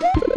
Woo!